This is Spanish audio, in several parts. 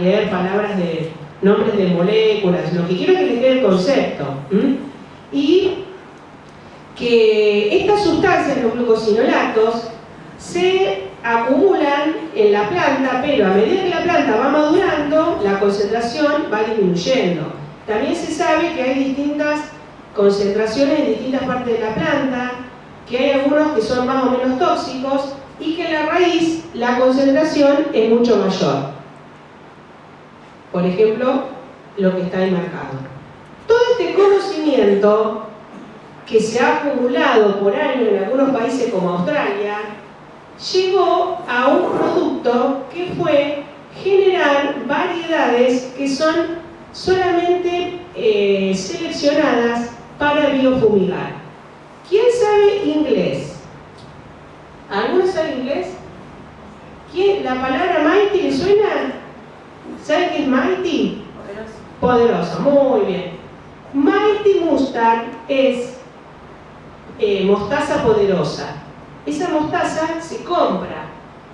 leer palabras de nombres de moléculas, lo que quiero es que les quede el concepto. Y que estas sustancias, los glucosinolatos, se acumulan en la planta, pero a medida que la planta va madurando, la concentración va disminuyendo. También se sabe que hay distintas concentraciones en distintas partes de la planta, que hay algunos que son más o menos tóxicos y que en la raíz la concentración es mucho mayor. Por ejemplo, lo que está ahí marcado. Todo este conocimiento que se ha acumulado por años en algunos países como Australia, llegó a un producto que fue generar variedades que son solamente eh, seleccionadas para biofumigar. ¿Quién sabe inglés? ¿Alguno sabe inglés? ¿Quién? ¿La palabra mighty le suena? ¿Sabe qué es Mighty? Poderoso. muy bien. Mighty Mustard es eh, mostaza poderosa. Esa mostaza se compra.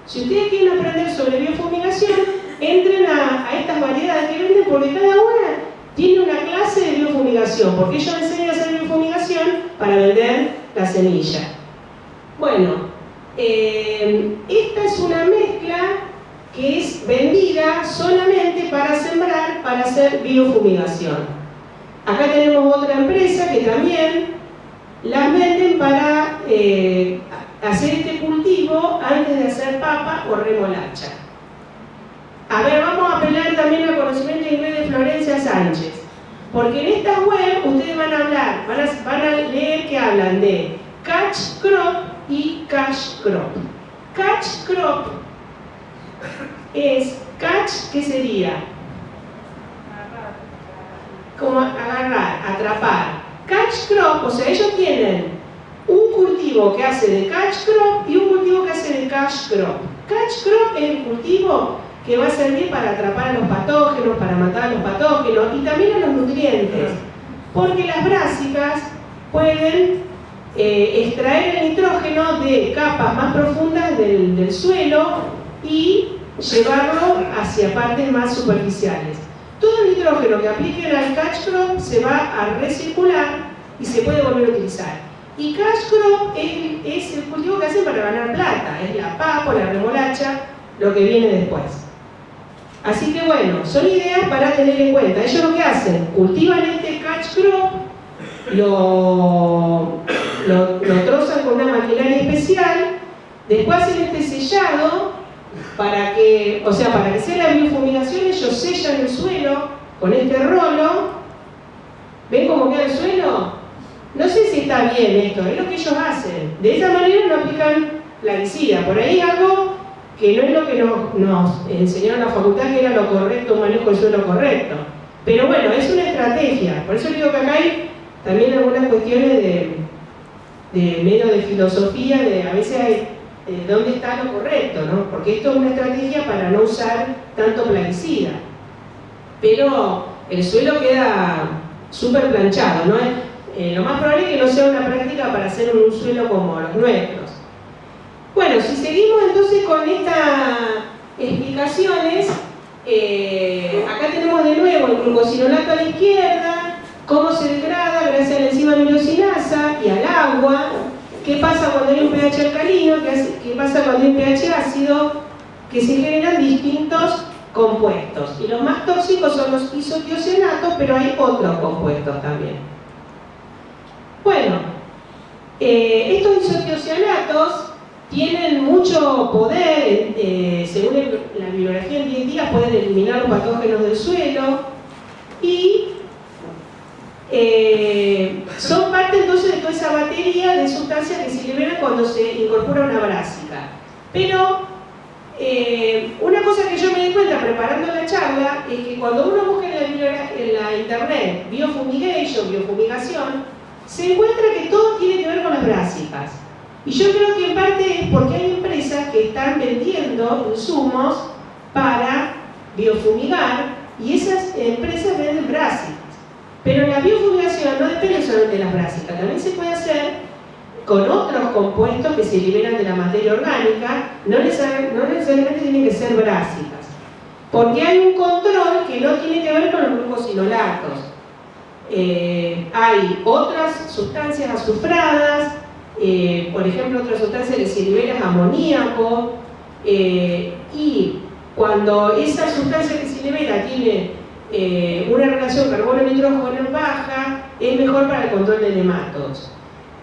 Si ustedes quieren aprender sobre biofumigación, entren a, estas variedades que venden porque cada una tiene una clase de biofumigación, porque ellos enseñan a hacer biofumigación para vender la semilla. Bueno, eh, esta es una mezcla que es vendida solamente para sembrar, para hacer biofumigación. Acá tenemos otra empresa que también las venden para eh, hacer este cultivo antes de hacer papa o remolacha. A ver, vamos a apelar también al conocimiento inglés de Florencia Sánchez. Porque en esta web ustedes van a hablar, van a, van a leer que hablan de catch crop y cash crop. Catch crop es catch, ¿qué sería? Como agarrar, atrapar. Catch crop, o sea, ellos tienen un cultivo que hace de catch crop y un cultivo que hace de cash crop. Catch crop es el cultivo que va a servir para atrapar a los patógenos, para matar a los patógenos y también a los nutrientes. Porque las brásicas pueden eh, extraer el nitrógeno de capas más profundas del, del suelo y llevarlo hacia partes más superficiales. Todo el nitrógeno que apliquen al catch crop se va a recircular y se puede volver a utilizar. Y cash crop es, el cultivo que hacen para ganar plata, es la papa, la remolacha, lo que viene después. Así que bueno, son ideas para tener en cuenta. Ellos lo que hacen, cultivan este catch crop, lo, lo, lo trozan con una maquinaria especial, después hacen este sellado para que, o sea, para que sea la biofumigación, ellos sellan el suelo con este rolo. ¿Ven cómo queda el suelo? No sé si está bien esto, es lo que ellos hacen. De esa manera no aplican plaguicida. Por ahí algo que no es lo que nos, nos enseñaron en la facultad, que era lo correcto, un manejo del suelo correcto. Pero bueno, es una estrategia. Por eso digo que acá hay también algunas cuestiones de, de medio de filosofía, de a veces hay eh, dónde está lo correcto, ¿no? Porque esto es una estrategia para no usar tanto plaguicida. Pero el suelo queda súper planchado, ¿no? Eh, lo más probable es que no sea una práctica para hacer un suelo como los nuestros. Bueno, si seguimos entonces con estas explicaciones, eh, acá tenemos de nuevo el glucosinolato a la izquierda, cómo se degrada gracias a la enzima milosinasa y al agua, ¿Qué pasa cuando hay un pH alcalino? ¿Qué pasa cuando hay un pH ácido? Que se generan distintos compuestos. Y los más tóxicos son los isotiocianatos, pero hay otros compuestos también. Bueno, eh, estos isotiocianatos tienen mucho poder, eh, según la bibliografía en 10 días pueden eliminar los patógenos del suelo y eh, son parte entonces de toda esa batería de sustancias que se liberan cuando se incorpora una brásica. Pero eh, una cosa que yo me di cuenta preparando la charla es que cuando uno busca en la, internet biofumigation, biofumigación, se encuentra que todo tiene que ver con las brásicas. Y yo creo que en parte es porque hay empresas que están vendiendo insumos para biofumigar y esas empresas venden brásicas. Pero la biofumigación no depende solamente de las brásicas, también se puede hacer con otros compuestos que se liberan de la materia orgánica, no necesariamente, tienen que ser brásicas. Porque hay un control que no tiene que ver con los glucosinolatos. Eh, hay otras sustancias azufradas, eh, por ejemplo, otra sustancia que se libera es amoníaco, eh, y cuando esa sustancia que se libera tiene una relación carbono-nitrógeno baja, es mejor para el control de nematodos.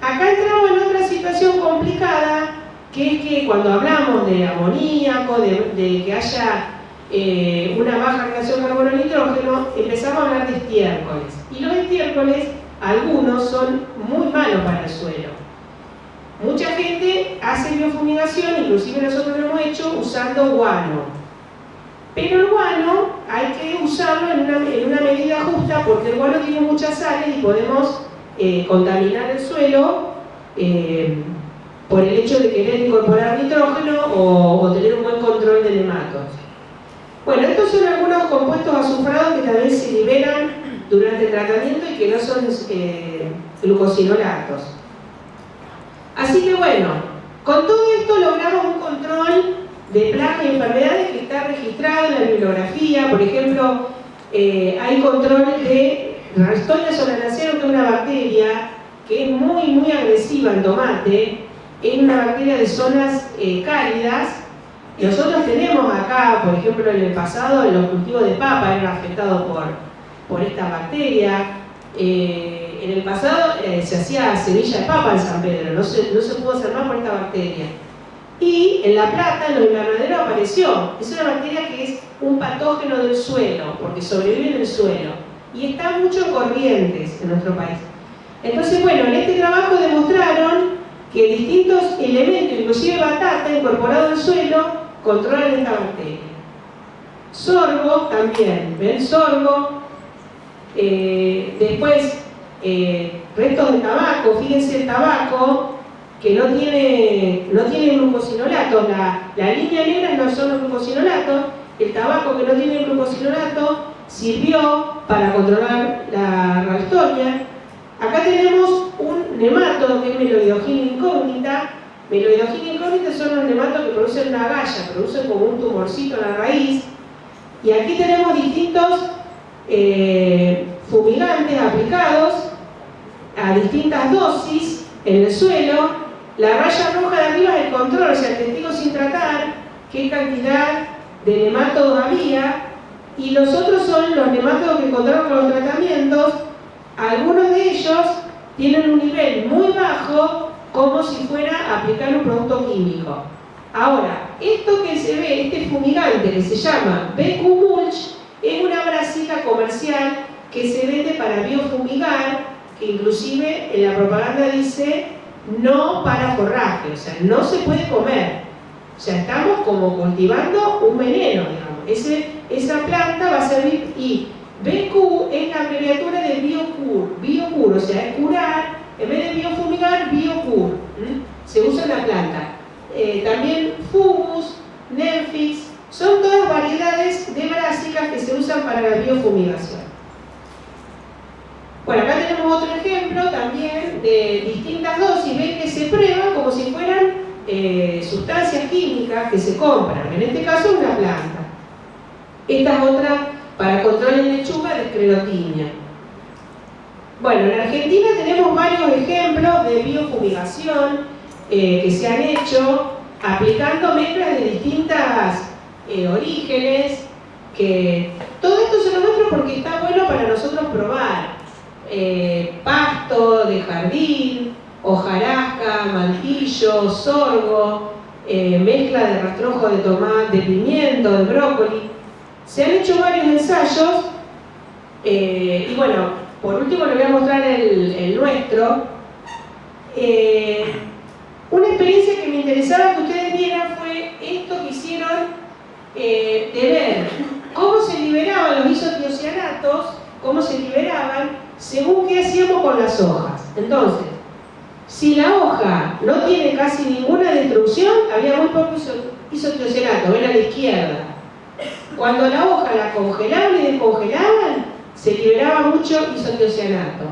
Acá entramos en otra situación complicada, que es que cuando hablamos de amoníaco, de, que haya eh, una baja relación carbono-nitrógeno, empezamos a hablar de estiércoles. Y los estiércoles, algunos son muy malos para el suelo. Mucha gente hace biofumigación, inclusive nosotros lo hemos hecho usando guano. Pero el guano hay que usarlo en una, medida justa porque el guano tiene muchas sales y podemos eh, contaminar el suelo eh, por el hecho de querer incorporar nitrógeno o, tener un buen control de nematos. Bueno, estos son algunos compuestos azufrados que también se liberan durante el tratamiento y que no son eh, glucosinolatos. Así que bueno, con todo esto logramos un control de plagas y enfermedades que está registrado en la bibliografía. Por ejemplo, hay control de Ralstonia solanacea que es una bacteria que es muy, muy agresiva en tomate, es una bacteria de zonas eh, cálidas. Nosotros tenemos acá, por ejemplo, en el pasado, los cultivos de papa eran afectados por, por esta bacteria. Eh, en el pasado eh, se hacía semilla de papa en San Pedro, no se, no se pudo hacer más por esta bacteria. Y en La Plata, en los invernaderos, apareció. Es una bacteria que es un patógeno del suelo, porque sobrevive en el suelo y está mucho en corrientes en nuestro país. Entonces, bueno, en este trabajo demostraron que distintos elementos, inclusive batata incorporado al suelo, controlan esta bacteria. Sorgo también, ¿ven? Sorgo. Eh, después, eh, restos de tabaco, fíjense el tabaco, que no tiene, no tiene glucosinolatos, la, la línea negra no son los glucosinolatos, el tabaco que no tiene glucosinolato sirvió para controlar la ralstonia. Acá tenemos un nematodo que es meloidogina incógnita. Meloidogina incógnita son los nematodos que producen una galla, producen como un tumorcito en la raíz. Y aquí tenemos distintos eh, fumigantes aplicados a distintas dosis en el suelo. La raya roja de arriba es el control, o sea, el testigo sin tratar, qué cantidad de nematodos había y los otros son los nematodos que encontraron con los tratamientos, algunos de ellos tienen un nivel muy bajo como si fuera a aplicar un producto químico. Ahora, esto que se ve, este fumigante que se llama BQ Mulch, es una brasita comercial que se vende para biofumigar, que inclusive en la propaganda dice no para forraje, o sea, no se puede comer. O sea, estamos como cultivando un veneno, digamos. esa planta va a servir y BQ es la abreviatura de biocur, biocur, o sea, es curar, en vez de biofumigar, biocur. Se usa en la planta. Eh, también fugus, Nemfix, son todas variedades de brásicas que se usan para la biofumigación. Bueno, acá tenemos otro ejemplo también de distintas dosis, ven que se prueban como si fueran eh, sustancias químicas que se compran, en este caso una planta. Esta es otra para control en lechuga de esclerotinia. Bueno, en Argentina tenemos varios ejemplos de biofumigación eh, que se han hecho aplicando mezclas de distintas eh, orígenes, que todo esto se lo muestro porque está bueno para nosotros probar. Pasto de jardín, hojarasca, mantillo, sorgo, eh, mezcla de rastrojo de tomate, de pimiento, de brócoli. Se han hecho varios ensayos eh, y bueno, por último les voy a mostrar el, nuestro. Eh, una experiencia que me interesaba que ustedes vieran fue esto que hicieron de ver cómo se liberaban los isotiocianatos, cómo se liberaban según qué hacíamos con las hojas. Entonces, si la hoja no tiene casi ninguna destrucción, había muy poco isotiocenato, ven a la izquierda. Cuando la hoja la congelaban y descongelaban, se liberaba mucho isotioceanato.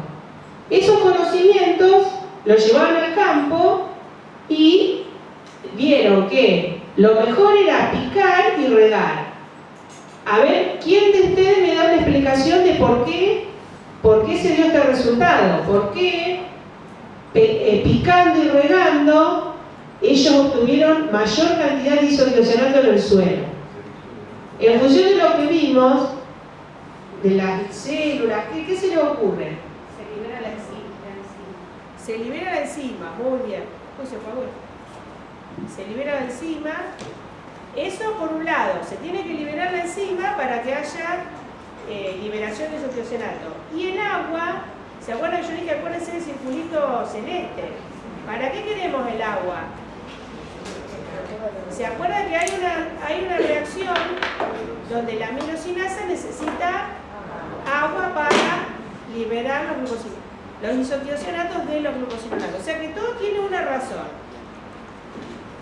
Esos conocimientos los llevaban al campo y vieron que lo mejor era picar y regar. A ver, ¿quién de ustedes me da una explicación de por qué se dio este resultado? ¿Por qué eh, picando y regando ellos obtuvieron mayor cantidad de isotiocionato en el suelo? En función de lo que vimos, de las células, ¿qué, se le ocurre? Se libera la enzima. Se libera la enzima, muy bien. Se Se libera la enzima eso por un lado, se tiene que liberar la enzima para que haya eh, liberación de isotiocenato. Y el agua, ¿se acuerdan yo dije, acuérdense del circulito celeste? ¿Para qué queremos el agua? ¿Se acuerdan que hay una, hay una reacción donde la aminosinasa necesita agua para liberar los los isotiocenatos de los glucosinolatos? O sea que todo tiene una razón.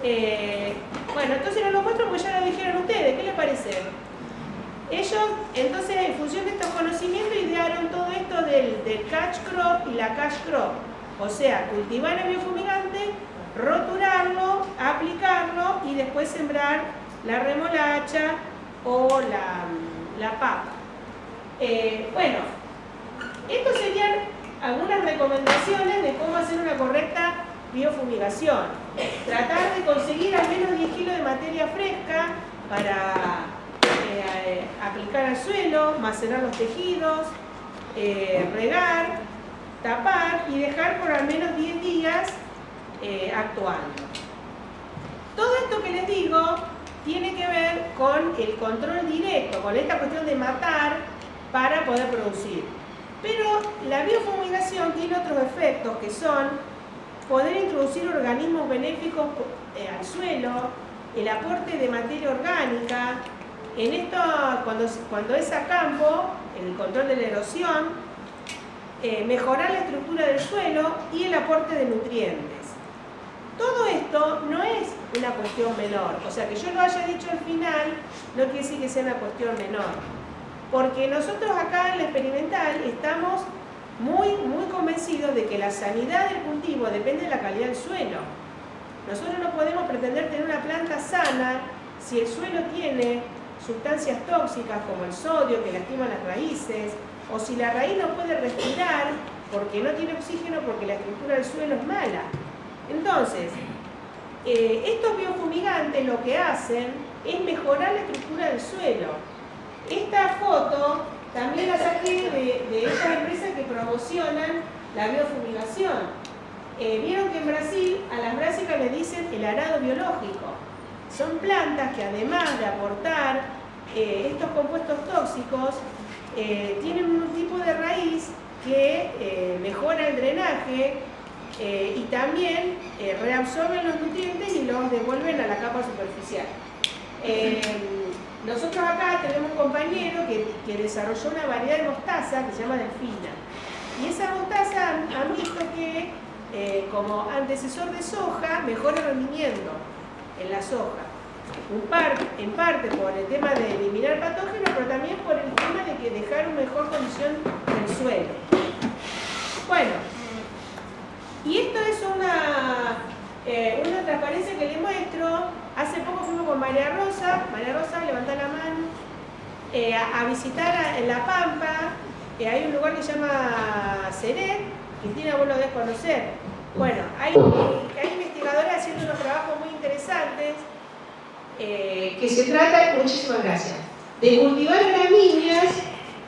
Eh, bueno, entonces no lo muestro porque ya lo dijeron ustedes, ¿qué les parece? Ellos, entonces, en función de estos conocimientos, idearon todo esto del, catch crop y la cash crop. O sea, cultivar el biofumigante, roturarlo, aplicarlo y después sembrar la remolacha o la, papa. Eh, bueno, estos serían algunas recomendaciones de cómo hacer una correcta biofumigación. Tratar de conseguir al menos 10 kilos de materia fresca para eh, aplicar al suelo, macerar los tejidos, eh, regar, tapar y dejar por al menos 10 días eh, actuando. Todo esto que les digo tiene que ver con el control directo, con esta cuestión de matar para poder producir. Pero la biofumigación tiene otros efectos que son poder introducir organismos benéficos eh, al suelo, el aporte de materia orgánica, en esto cuando, cuando es a campo, el control de la erosión, eh, mejorar la estructura del suelo y el aporte de nutrientes. Todo esto no es una cuestión menor, o sea que yo lo haya dicho al final no quiere decir que sea una cuestión menor, porque nosotros acá en la experimental estamos muy, muy convencidos de que la sanidad del cultivo depende de la calidad del suelo. Nosotros no podemos pretender tener una planta sana si el suelo tiene sustancias tóxicas como el sodio que lastima las raíces, o si la raíz no puede respirar porque no tiene oxígeno porque la estructura del suelo es mala. Entonces, eh, estos biofumigantes lo que hacen es mejorar la estructura del suelo. Esta foto también la saqué de, de estas empresas que promocionan la biofumigación. Eh, vieron que en Brasil a las brásicas le dicen el arado biológico. Son plantas que además de aportar eh, estos compuestos tóxicos, eh, tienen un tipo de raíz que mejora el drenaje y también reabsorben los nutrientes y los devuelven a la capa superficial. Nosotros acá tenemos un compañero que, desarrolló una variedad de mostaza que se llama Delfina. Y esa mostaza han visto que eh, como antecesor de soja mejora el rendimiento en la soja. en parte por el tema de eliminar patógenos, pero también por el tema de que dejar una mejor condición del suelo. Bueno, y esto es una, eh, una transparencia que les muestro Hace poco fuimos con María Rosa, María Rosa, levanta la mano, eh, a, visitar en La Pampa, eh, hay un lugar que se llama Seret, Cristina vos lo debes conocer. Bueno, hay, hay investigadores haciendo unos trabajos interesantes. Eh, que se trata, muchísimas gracias, de cultivar gramíneas.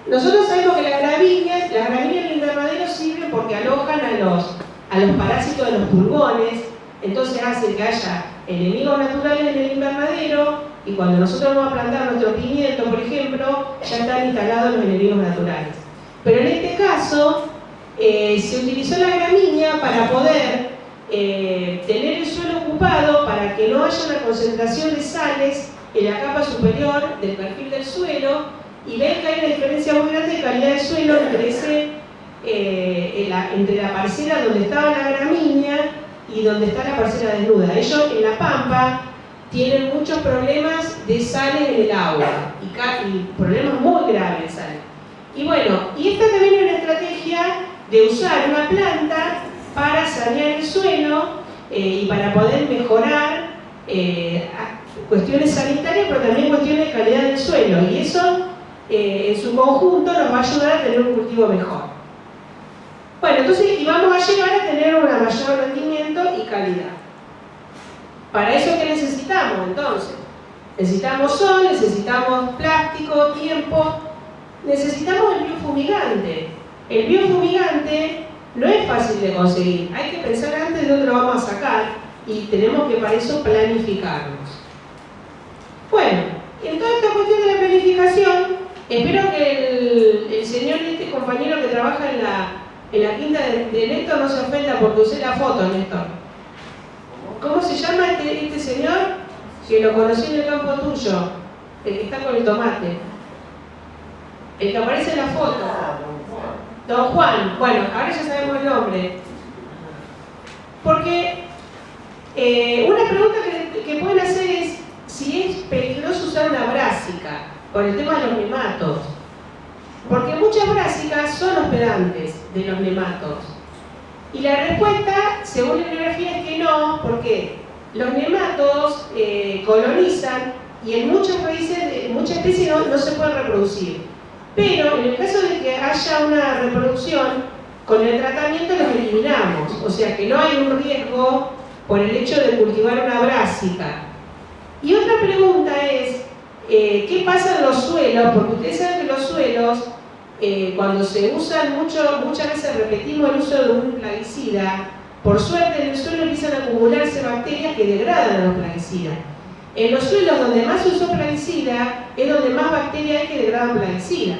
Nosotros sabemos que las gramíneas, las gramíneas del invernadero sirven porque alojan a los, a los parásitos de los pulgones, entonces hace que haya enemigos naturales en el invernadero y cuando nosotros vamos a plantar nuestro pimiento, por ejemplo, ya están instalados los enemigos naturales. Pero en este caso, eh, se utilizó la gramínea para poder eh, tener el suelo ocupado para que no haya una concentración de sales en la capa superior del perfil del suelo y ven que hay una diferencia muy grande de calidad del suelo entre, eh, entre la parcela donde estaba la gramínea y donde está la parcela desnuda. Ellos en La Pampa tienen muchos problemas de sales en el agua y, problemas muy graves de sales. Y bueno, y esta también es una estrategia de usar una planta para sanear el suelo eh, y para poder mejorar, eh, cuestiones sanitarias, pero también cuestiones de calidad del suelo. Y eso, eh, en su conjunto, nos va a ayudar a tener un cultivo mejor. Bueno, entonces, y vamos a llegar a tener un mayor rendimiento y calidad. ¿Para eso qué necesitamos, entonces? Necesitamos sol, necesitamos plástico, tiempo, necesitamos el biofumigante. El biofumigante no es fácil de conseguir, hay que pensar antes de dónde lo vamos a sacar y tenemos que para eso planificarnos. Bueno, en toda esta cuestión de la planificación, espero que el, señor, este compañero que trabaja en la, en la quinta de, de Néstor no se ofenda porque usé la foto, Néstor. ¿Cómo se llama este, este señor? que lo conocí en el campo tuyo, el que está con el tomate, el que aparece en la foto, Don Juan, bueno, ahora ya sabemos el nombre. Porque eh, una pregunta que, pueden hacer es si es peligroso usar una brásica por el tema de los nematos. Porque muchas brásicas son hospedantes de los nematos. Y la respuesta, según la bibliografía, es que no, ¿por qué? los nematodos eh, colonizan y en muchas raíces, muchas especies no, se pueden reproducir. Pero en el caso de que haya una reproducción, con el tratamiento los eliminamos. O sea que no hay un riesgo por el hecho de cultivar una brásica. Y otra pregunta es, eh, ¿qué pasa en los suelos? Porque ustedes saben que los suelos, eh, cuando se usan mucho, muchas veces repetimos el uso de un plaguicida, por suerte en el suelo empiezan a acumularse bacterias que degradan los plaguicidas. En los suelos donde más se usó plaguicida es donde más bacterias hay que degradan plaguicida.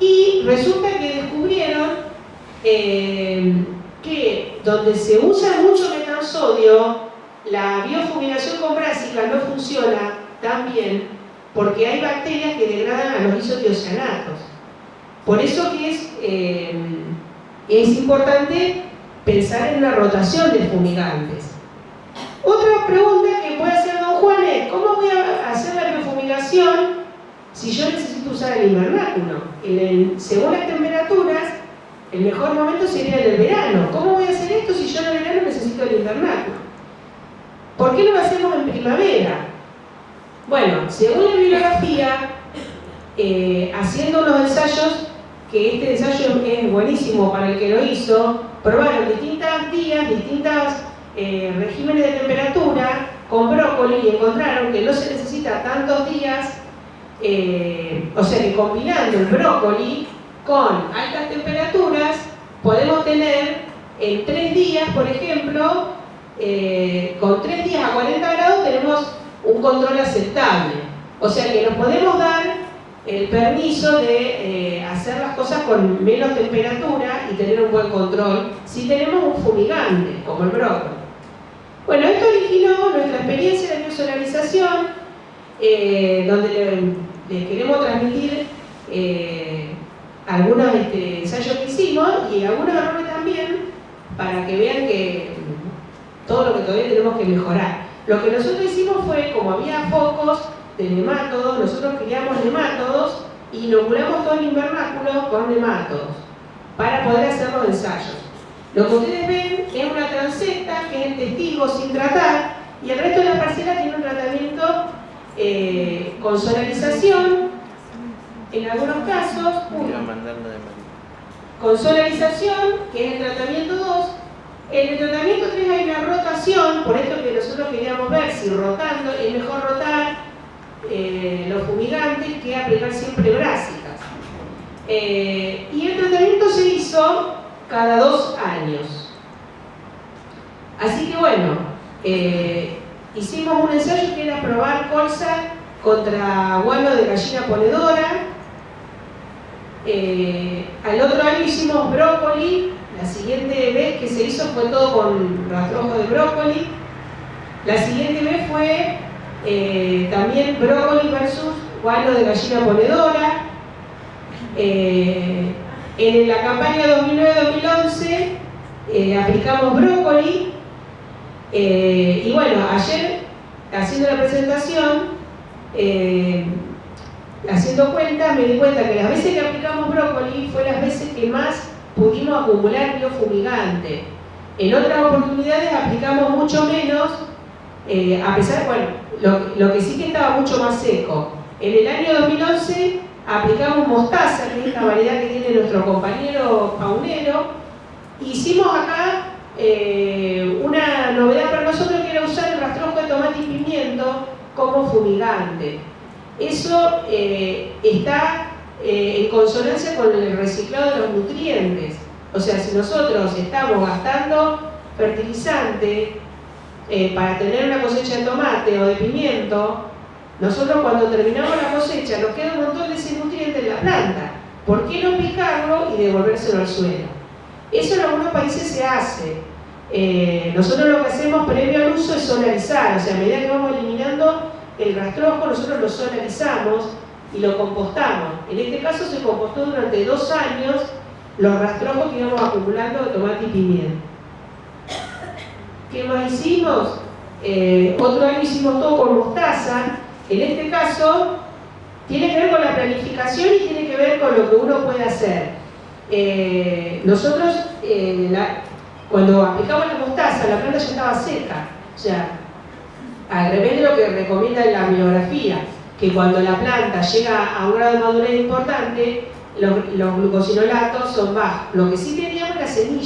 Y resulta que descubrieron eh, que donde se usa mucho metansodio, la biofumigación con brásica no funciona tan bien porque hay bacterias que degradan a los isotiocianatos. Por eso que es, eh, es importante pensar en una rotación de fumigantes. Otra pregunta que puede hacer don Juan es, ¿cómo voy a hacer la biofumigación si yo necesito usar el invernáculo? según las temperaturas, el mejor momento sería el verano. ¿Cómo voy a hacer esto si yo en el verano necesito el invernáculo? ¿Por qué lo hacemos en primavera? Bueno, según la bibliografía, eh, haciendo unos ensayos, que este ensayo es buenísimo para el que lo hizo, probaron distintos días, distintos eh, regímenes de temperatura con brócoli y encontraron que no se necesita tantos días, eh, o sea que combinando el brócoli con altas temperaturas, podemos tener en tres días, por ejemplo, eh, con tres días a 40 grados tenemos un control aceptable. O sea que nos podemos dar el permiso de eh, hacer las cosas con menos temperatura y tener un buen control si tenemos un fumigante, como el brócoli. Bueno, esto originó nuestra experiencia de biosolarización, eh, donde les queremos transmitir eh, algunos este, ensayos que hicimos y algunos errores también, para que vean que todo lo que todavía tenemos que mejorar. Lo que nosotros hicimos fue, como había focos, de nemátodos, nosotros criamos nemátodos y inoculamos todo el invernáculo con nemátodos para poder hacer los ensayos. Lo que ustedes ven es una transecta que es el testigo sin tratar y el resto de la parcela tiene un tratamiento eh, con solarización, en algunos casos, con solarización, que es el tratamiento 2, en el tratamiento 3 hay una rotación, por esto que nosotros queríamos ver si rotando es mejor rotar eh, los fumigantes que aplicar siempre brásicas. Eh, y el tratamiento se hizo cada dos años. Así que bueno, eh, hicimos un ensayo que era probar colza contra guano de gallina ponedora. al otro año hicimos brócoli, la siguiente vez que se hizo fue todo con rastrojo de brócoli. La siguiente vez fue eh, también brócoli versus guano de gallina ponedora. Eh, en la campaña 2009-2011 eh, aplicamos brócoli y bueno, ayer haciendo la presentación, haciendo cuenta, me di cuenta que las veces que aplicamos brócoli fue las veces que más pudimos acumular biofumigante. En otras oportunidades aplicamos mucho menos, a pesar, bueno, lo, que sí que estaba mucho más seco. En el año 2011 aplicamos mostaza, que es la variedad que tiene nuestro compañero paunero. Hicimos acá eh, una novedad para nosotros que era usar el rastrojo de tomate y pimiento como fumigante. Eso eh, está eh, en consonancia con el reciclado de los nutrientes. O sea, si nosotros estamos gastando fertilizante para tener una cosecha de tomate o de pimiento, nosotros cuando terminamos la cosecha nos queda un montón de ese en la planta. ¿Por qué no picarlo y devolvérselo al suelo? Eso en algunos países se hace. Eh, nosotros lo que hacemos previo al uso es solarizar, o sea, a medida que vamos eliminando el rastrojo, nosotros lo solarizamos y lo compostamos. En este caso se compostó durante dos años los rastrojos que íbamos acumulando de tomate y pimienta. ¿Qué más hicimos? Eh, otro año hicimos todo con mostaza. En este caso, tiene que ver con la planificación y tiene que ver con lo que uno puede hacer. Eh, nosotros, eh, cuando aplicamos la mostaza, la planta ya estaba seca. O sea, al revés de lo que recomienda la bibliografía, que cuando la planta llega a un grado de madurez importante, los, los glucosinolatos son bajos. Lo que sí teníamos era semilla.